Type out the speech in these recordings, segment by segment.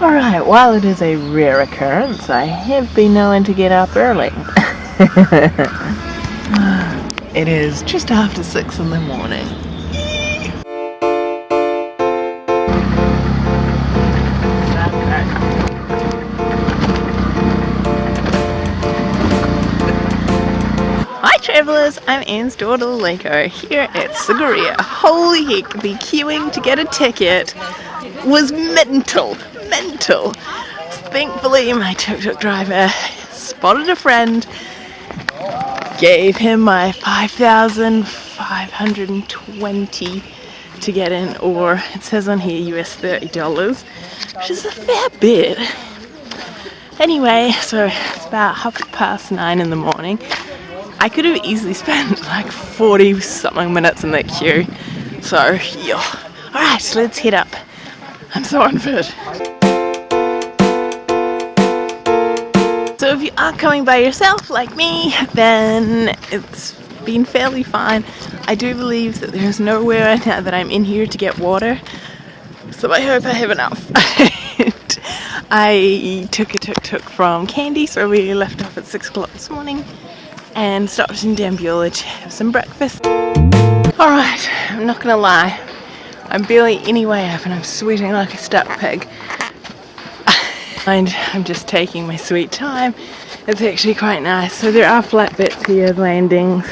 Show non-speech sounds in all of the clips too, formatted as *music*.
Alright, while it is a rare occurrence, I have been known to get up early. *laughs* it is just after 6 in the morning. Hi travellers, I'm Anne's daughter Liko here at Sigiriya. Holy heck, the queuing to get a ticket was mental Thankfully, my tuk-tuk driver spotted a friend, gave him my 5,520 to get in, or it says on here US $30, which is a fair bit. Anyway, so it's about half past nine in the morning. I could have easily spent like 40 something minutes in that queue. So, yeah. Alright, so let's head up. I'm so unfit. So if you are coming by yourself like me, then it's been fairly fine. I do believe that there's nowhere *laughs* now that I'm in here to get water, so I hope I have enough. *laughs* I took a tuk-tuk from Kandy, so we left off at 6 o'clock this morning and stopped in Dambulla to have some breakfast. Alright, I'm not gonna lie, I'm barely any way up and I'm sweating like a stuck pig. And I'm just taking my sweet time. It's actually quite nice. So there are flat bits here, landings,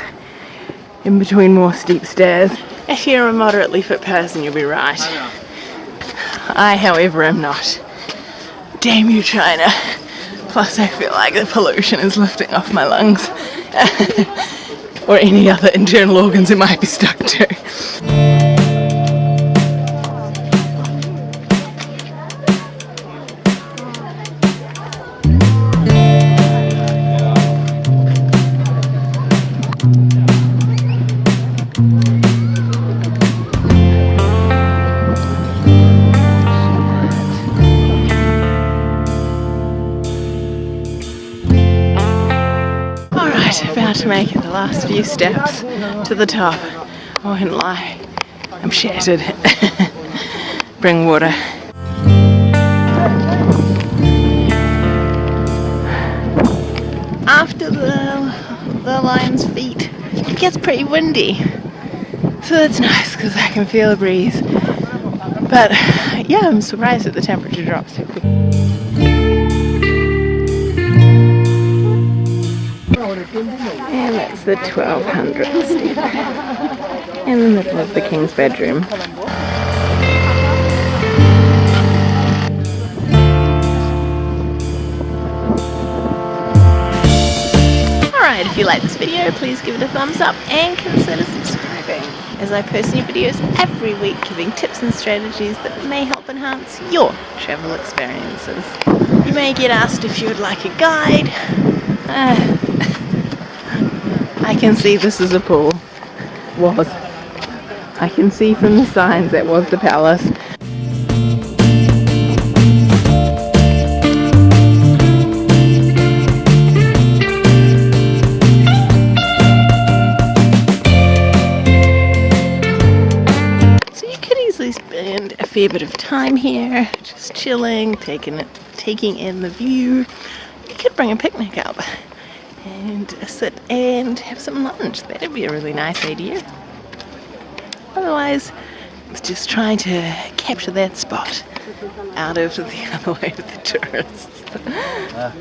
in between more steep stairs. If you're a moderately fit person, you'll be right. I, however, am not. Damn you, China. Plus, I feel like the pollution is lifting off my lungs. *laughs* or any other internal organs it might be stuck to. to make it the last few steps to the top. Oh, I won't lie, I'm shattered. *laughs* Bring water. After the, the lion's feet, it gets pretty windy. So that's nice because I can feel a breeze. But yeah, I'm surprised that the temperature drops so quickly. And that's the 1200 in the middle of the king's bedroom. Alright, if you like this video, please give it a thumbs up and consider subscribing as I post new videos every week giving tips and strategies that may help enhance your travel experiences. You may get asked if you would like a guide. Uh, I can see this is a pool. Was. I can see from the signs that was the palace. So you could easily spend a fair bit of time here, just chilling, taking it, taking in the view. You could bring a picnic up and sit and have some lunch. That'd be a really nice idea. Otherwise, it's just trying to capture that spot out of the *laughs* other way of the tourists. Ah.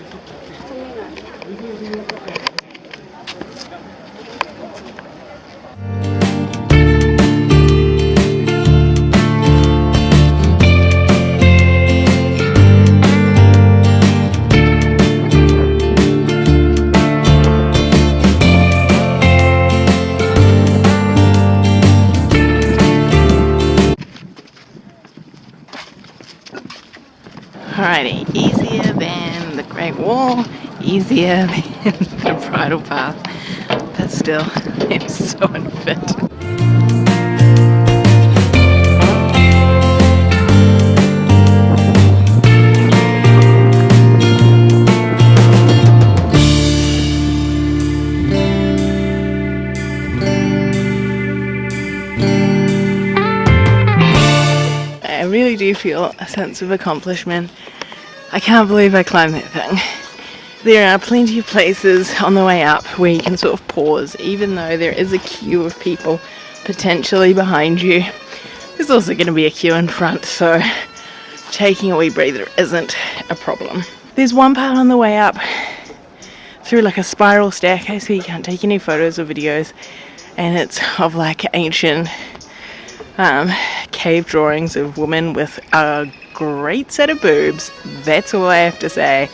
Easier than the Great Wall, easier *laughs* than the bridle path, but still, *laughs* I'm so unfit. I really do feel a sense of accomplishment I can't believe I climbed that thing. There are plenty of places on the way up where you can sort of pause, even though there is a queue of people potentially behind you. There's also going to be a queue in front, so taking a wee breather isn't a problem. There's one part on the way up through like a spiral staircase where you can't take any photos or videos, and it's of like ancient um, cave drawings of women with a great set of boobs. That's all I have to say.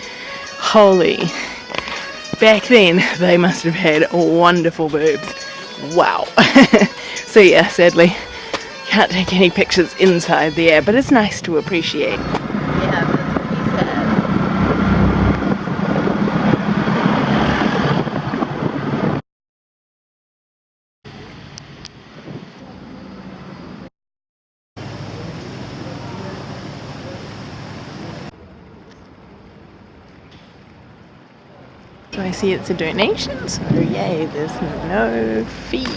Holy. Back then, they must have had wonderful boobs. Wow. *laughs* so yeah, sadly, can't take any pictures inside there, but it's nice to appreciate. So I see it's a donation, so yay, there's no fee.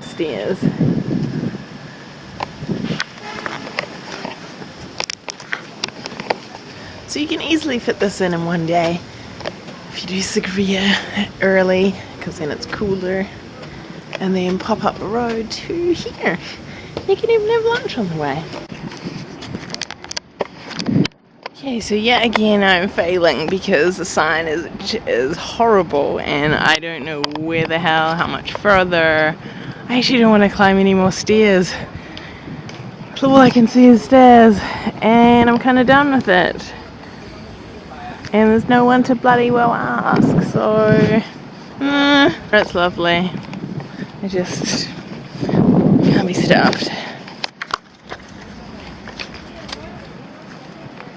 Stairs. So you can easily fit this in in one day if you do Sigiriya early, because then it's cooler. And then pop up the road to here. You can even have lunch on the way. Okay, so yet again I'm failing because the sign is is horrible and I don't know where the hell, how much further. I actually don't want to climb any more stairs. all I can see is stairs and I'm kind of done with it. And there's no one to bloody well ask, so... Mm, That's lovely. I just can't be stopped.